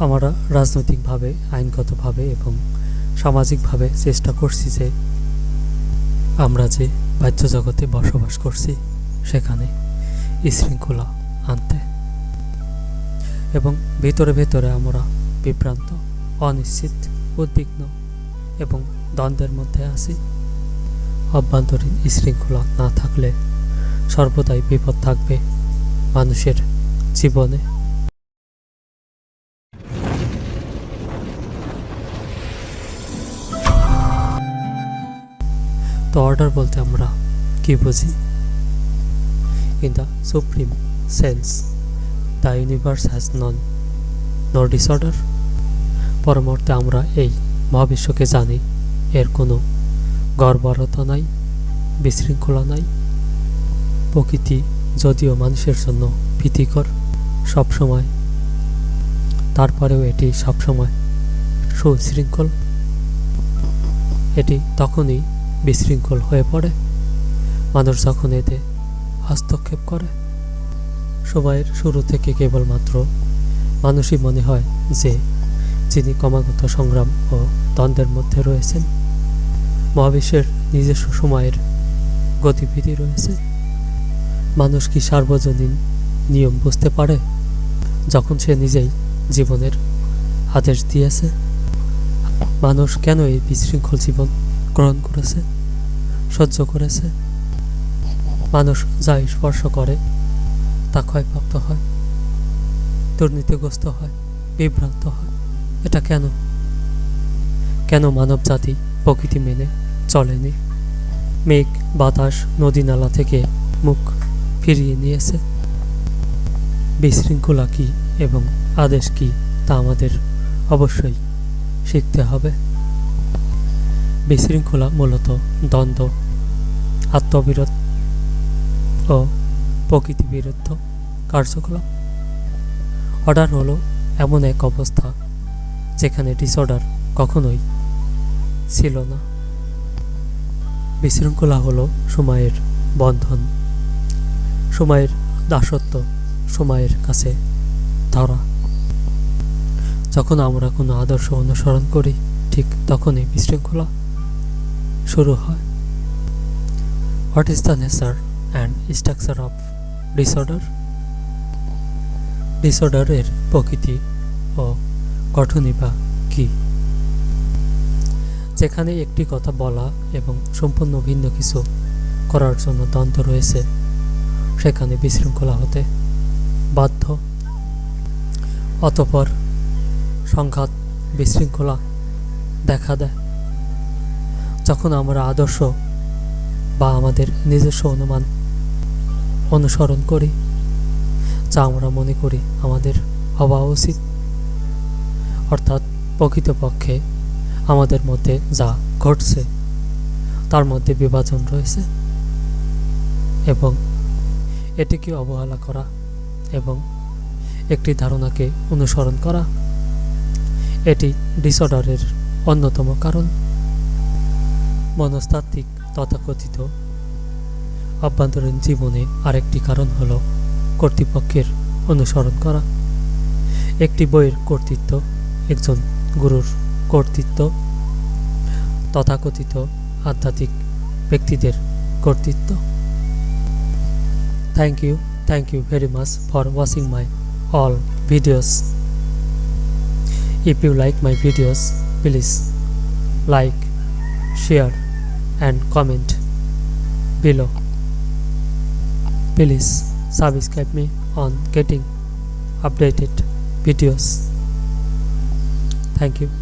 আমরা রাজনৈতিকভাবে, আইনগতভাবে এবং সামাজিকভাবে চেষ্টা করছি যে আমরা যে বাহ্য জগতে বসবাস করছি, সেখানে শৃঙ্খলা আনতে। এবং ভেতরে ভেতরে আমরা বিভ্রান্ত, অনিশ্চিত, উদ্বিগ্ন এবং দ্বন্দ্বের মধ্যে আছি। অভ্যন্তরীণ শৃঙ্খলা না থাকলে সর্বদাই বিপদ থাকবে মানুষের জীবনে। তো অর্ডার বলতে আমরা কি বুঝি? In the supreme sense the universe has known no disorder পরমর্তে আমরা এই মহাবিশ্বকে জানি, এর কোনো গড়বড়তা নাই, বিশৃঙ্খলা নাই। প্রকৃতি যদিও মানুষের জন্য ভীতিকর, সবসময়, তারপরেও এটি সবসময় সুশৃঙ্খল। এটি তখনই বিশৃঙ্খল হয়ে পড়ে। মানুষ যখন এতে হস্তক্ষেপ করে, সময়ের শুরু থেকে কেবলমাত্র মানুষই মনে হয় যে যিনি ক্রমাগত সংগ্রাম ও দ্বন্দ্বের মধ্যে রয়েছেন, মহাবিশ্বের নিজস্ব সময়ের গতিবিধি রয়েছে। মানুষ কি সার্বজনীন নিয়ম বুঝতে পারে যখন সে নিজেই জীবনের আদেশ দিয়েছে? মানুষ কেন এই বিশৃঙ্খল জীবন গ্রহণ করেছে, সহ্য করেছে। মানুষ যা স্পর্শ করে, তা ক্ষয়প্রাপ্ত হয়, দুর্নীতিগ্রস্ত হয়, বিভ্রান্ত হয়। এটা কেন? কেন মানব জাতি প্রকৃতি মেনে চলেনি? মেঘ, বাতাস, নদী নালা থেকে মুখ ফিরিয়ে নিয়েছে। বিশৃঙ্খলা কী এবং আদেশ কী তা আমাদের অবশ্যই শিখতে হবে। বিশৃঙ্খলা মূলত দ্বন্দ্ব, আত্মবিরোধ ও প্রকৃতি বিরুদ্ধ কার্যকলাপ। অর্ডার হলো এমন এক অবস্থা যেখানে ডিসঅর্ডার কখনোই ছিল না। বিশৃঙ্খলা হলো সময়ের বন্ধন, সময়ের দাসত্ব, সময়ের কাছে ধরা। যখন আমরা কোনো আদর্শ অনুসরণ করি, ঠিক তখনই বিশৃঙ্খলা শুরু হয়। What is the nature and structure of disorder ডিসঅর্ডারের প্রকৃতি ও গঠনই বা কী? যেখানে একটি কথা বলা এবং সম্পূর্ণ ভিন্ন কিছু করার জন্য দ্বন্দ্ব রয়েছে, সেখানে বিশৃঙ্খলা হতে বাধ্য। অতপর সংঘাত, বিশৃঙ্খলা দেখা দেয়। যখন আমরা আদর্শ বা আমাদের নিজস্ব অনুমান অনুসরণ করি, যা আমরা মনে করি আমাদের হওয়া উচিত। অর্থাৎ প্রকৃতপক্ষে আমাদের মধ্যে যা ঘটছে, তার মধ্যে বিভাজন রয়েছে এবং এটিকে অবহেলা করা এবং একটি ধারণাকে অনুসরণ করা, এটি ডিসঅর্ডারের অন্যতম কারণ। মনস্তাত্ত্বিক তথাকথিত অভ্যন্তরীণ জীবনে আরেকটি কারণ হল কর্তৃপক্ষের অনুসরণ করা। একটি বইয়ের কর্তৃত্ব, একজন গুরুর কর্তৃত্ব, তথাকথিত আধ্যাত্মিক ব্যক্তিদের কর্তৃত্ব। Thank you thank you very much for watching my all videos if you like my videos, please like share and comment below. Please subscribe me on getting updated videos. Thank you